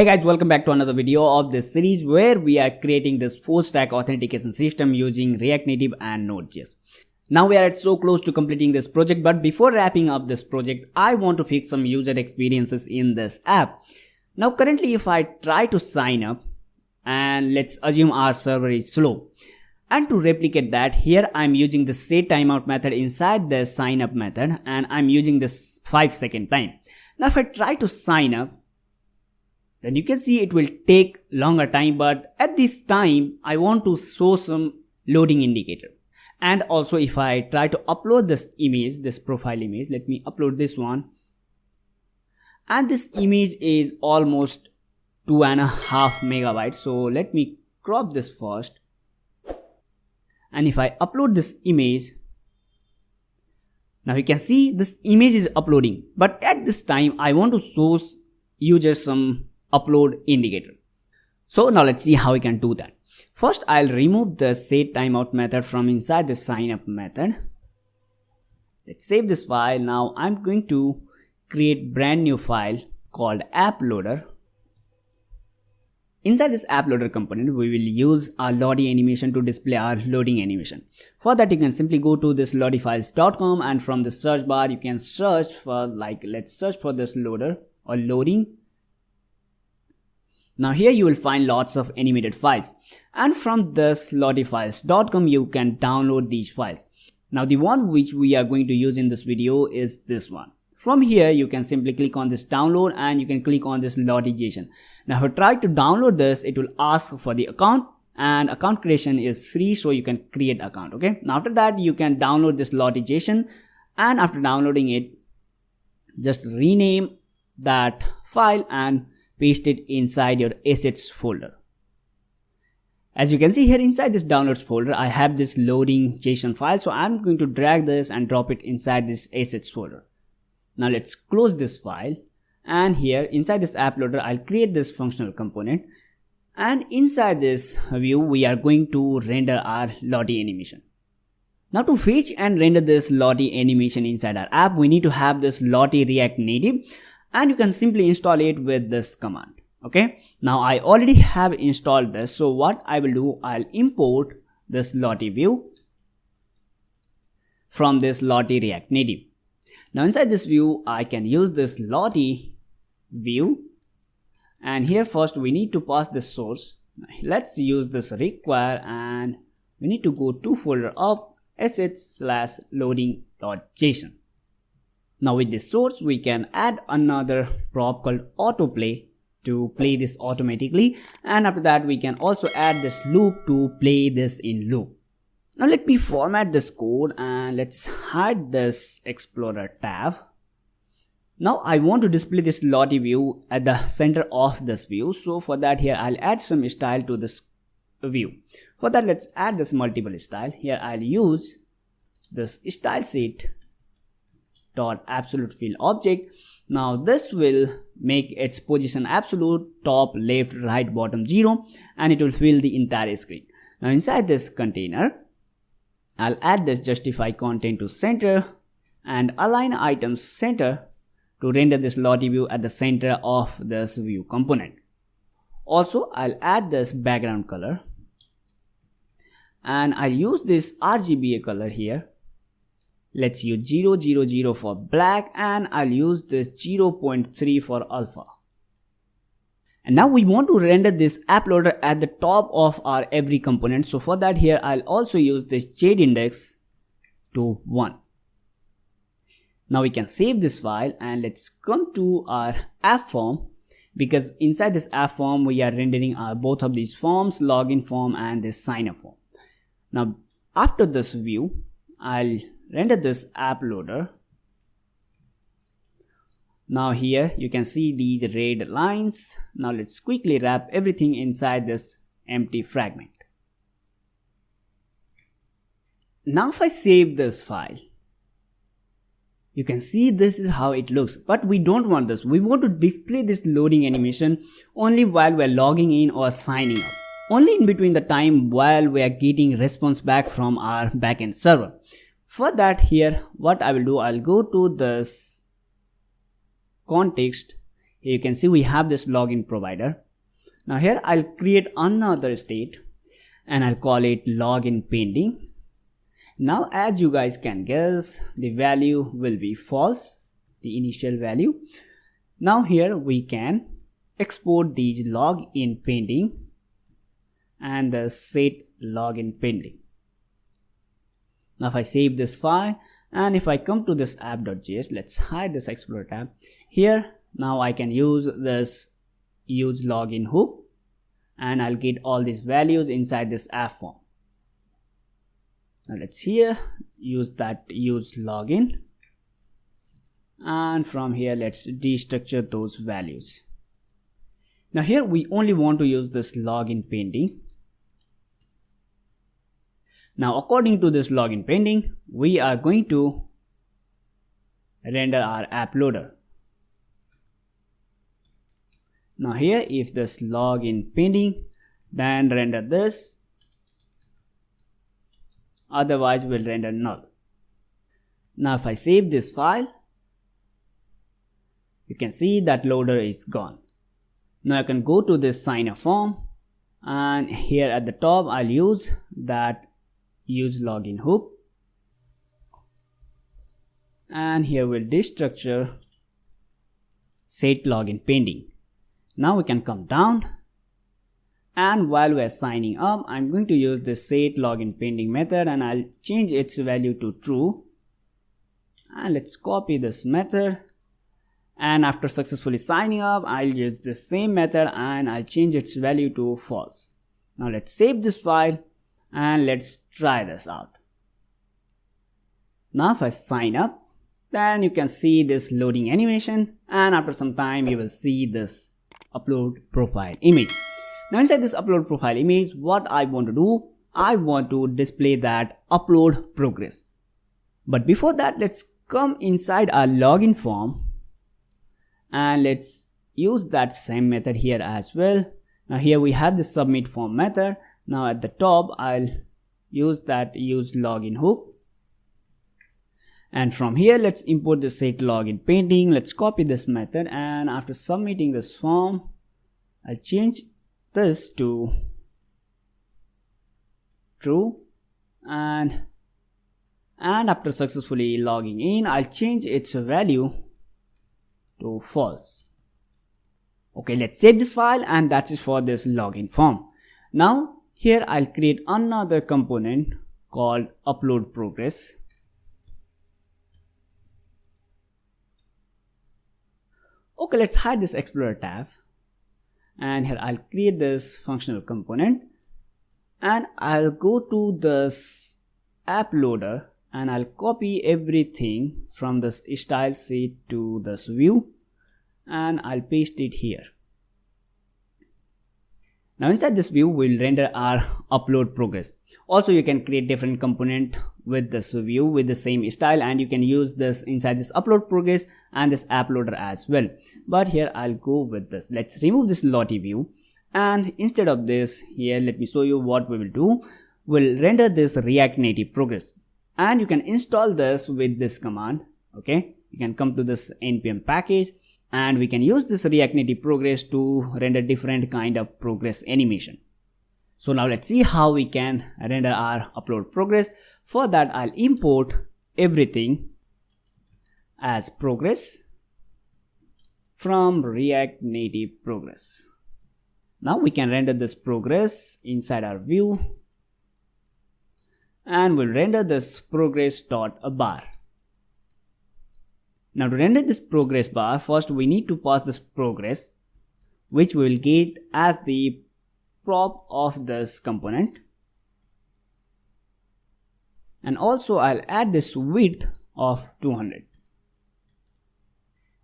Hey guys, welcome back to another video of this series where we are creating this full stack authentication system using React Native and Node.js. Now we are so close to completing this project, but before wrapping up this project, I want to fix some user experiences in this app. Now currently if I try to sign up and let's assume our server is slow. And to replicate that, here I'm using the set timeout method inside the sign up method and I'm using this 5 second time. Now if I try to sign up, then you can see it will take longer time but at this time I want to show some loading indicator. And also if I try to upload this image this profile image let me upload this one. And this image is almost two and a half megabytes. So let me crop this first. And if I upload this image now you can see this image is uploading. But at this time I want to show users some upload indicator. So now let's see how we can do that. First, I'll remove the set timeout method from inside the sign up method. Let's save this file. Now I'm going to create brand new file called app loader. Inside this app loader component, we will use our Lottie animation to display our loading animation. For that, you can simply go to this lottiefiles.com and from the search bar, you can search for like, let's search for this loader or loading now here you will find lots of animated files and from this lottiefiles.com you can download these files. Now the one which we are going to use in this video is this one. From here you can simply click on this download and you can click on this Lottie.json. Now if you try to download this it will ask for the account and account creation is free so you can create account okay. Now after that you can download this Lottie.json and after downloading it just rename that file and paste it inside your assets folder. As you can see here inside this downloads folder, I have this loading JSON file. So I'm going to drag this and drop it inside this assets folder. Now let's close this file. And here inside this app loader, I'll create this functional component. And inside this view, we are going to render our Lottie animation. Now to fetch and render this Lottie animation inside our app, we need to have this Lottie React Native and you can simply install it with this command. Okay? Now i already have installed this. So what i will do i'll import this lottie view from this lottie react native. Now inside this view i can use this lottie view. And here first we need to pass the source. Let's use this require and we need to go to folder up assets slash loading dot json now with this source, we can add another prop called autoplay to play this automatically. And after that, we can also add this loop to play this in loop. Now let me format this code and let's hide this Explorer tab. Now I want to display this Lottie view at the center of this view. So for that here, I'll add some style to this view. For that, let's add this multiple style. Here I'll use this style sheet dot absolute fill object. Now this will make its position absolute top left right bottom zero and it will fill the entire screen. Now inside this container i'll add this justify content to center and align items center to render this lottie view at the center of this view component. Also i'll add this background color and i'll use this rgba color here Let's use 0, 0, 0 for black and I'll use this 0.3 for alpha. And now we want to render this app loader at the top of our every component. So for that here, I'll also use this z index to 1. Now we can save this file and let's come to our app form because inside this app form, we are rendering our both of these forms, login form and this sign up form. Now after this view, I'll render this app loader. Now here you can see these red lines. Now let's quickly wrap everything inside this empty fragment. Now if I save this file you can see this is how it looks. But we don't want this. We want to display this loading animation only while we're logging in or signing up. Only in between the time while we are getting response back from our backend server for that here what I will do I'll go to this context Here you can see we have this login provider. Now here I'll create another state and I'll call it login pending. Now as you guys can guess, the value will be false, the initial value. Now here we can export these login pending and the set login pending. Now if I save this file and if I come to this app.js, let's hide this Explorer tab. Here now I can use this use login hook and I'll get all these values inside this app form. Now let's here use that use login and from here let's destructure those values. Now here we only want to use this login pending now according to this login pending, we are going to render our app loader. Now here if this login pending, then render this, otherwise we'll render null. Now if I save this file, you can see that loader is gone. Now I can go to this sign up form and here at the top I'll use that use login hook and here we'll destructure set login pending now we can come down. And while we're signing up i'm going to use the set login pending method and i'll change its value to true. And let's copy this method. And after successfully signing up i'll use the same method and i'll change its value to false. Now let's save this file and let's try this out. Now if I sign up, then you can see this loading animation and after some time you will see this upload profile image. Now inside this upload profile image, what I want to do, I want to display that upload progress. But before that, let's come inside our login form and let's use that same method here as well. Now here we have the submit form method now at the top I'll use that use login hook. And from here let's import the set login pending. Let's copy this method. And after submitting this form I'll change this to true. And and after successfully logging in I'll change its value to false. Okay let's save this file. And that's it for this login form. Now here I'll create another component called upload progress. Okay, let's hide this Explorer tab. And here I'll create this functional component and I'll go to this app loader and I'll copy everything from this style sheet to this view and I'll paste it here. Now inside this view, we'll render our upload progress. Also, you can create different component with this view with the same style and you can use this inside this upload progress and this app loader as well. But here I'll go with this. Let's remove this Lottie view and instead of this here, let me show you what we will do. We'll render this React Native progress and you can install this with this command. Okay, you can come to this npm package and we can use this React Native progress to render different kind of progress animation. So now let's see how we can render our upload progress. For that I'll import everything as progress from React Native progress. Now we can render this progress inside our view and we'll render this progress dot a bar. Now to render this progress bar, first we need to pass this progress, which we will get as the prop of this component. And also I'll add this width of 200.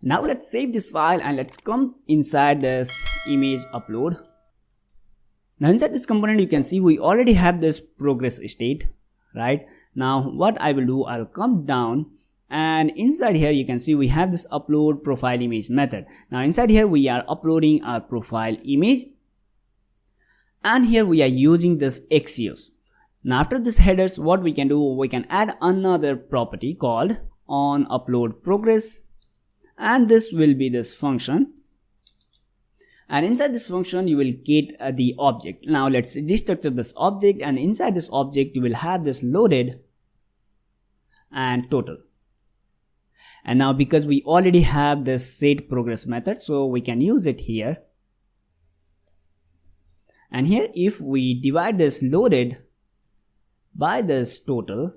Now let's save this file and let's come inside this image upload. Now inside this component you can see we already have this progress state, right? Now what I will do, I'll come down and inside here you can see we have this upload profile image method. Now inside here we are uploading our profile image. And here we are using this axios. Now after this headers what we can do we can add another property called on upload progress. And this will be this function. And inside this function you will get uh, the object. Now let's destructure this object. And inside this object you will have this loaded and total and now because we already have this set progress method so we can use it here. And here if we divide this loaded by this total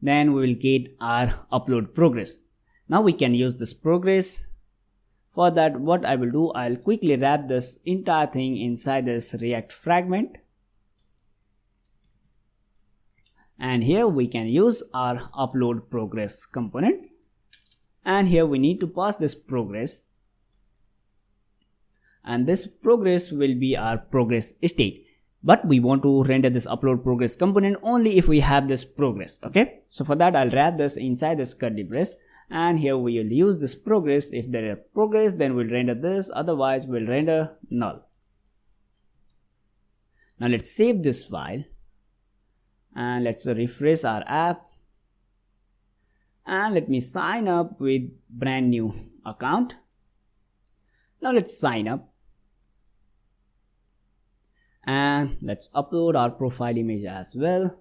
then we will get our upload progress. Now we can use this progress. For that what I will do I'll quickly wrap this entire thing inside this react fragment and here we can use our upload progress component. And here we need to pass this progress. And this progress will be our progress state. But we want to render this upload progress component only if we have this progress okay? So for that i'll wrap this inside this curly brace. And here we will use this progress. If there is progress then we'll render this. Otherwise we'll render null. Now let's save this file and let's refresh our app. And let me sign up with brand new account. Now let's sign up. And let's upload our profile image as well.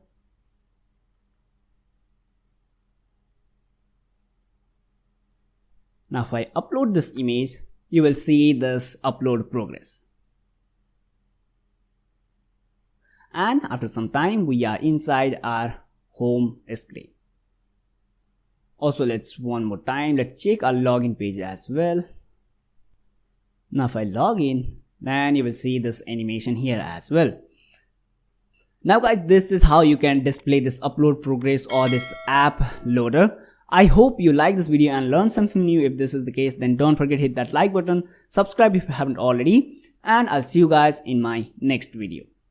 Now if I upload this image, you will see this upload progress. And after some time, we are inside our home screen. Also, let's one more time, let's check our login page as well. Now if I log in, then you will see this animation here as well. Now guys, this is how you can display this upload progress or this app loader I hope you like this video and learn something new. If this is the case, then don't forget hit that like button, subscribe if you haven't already, and I'll see you guys in my next video.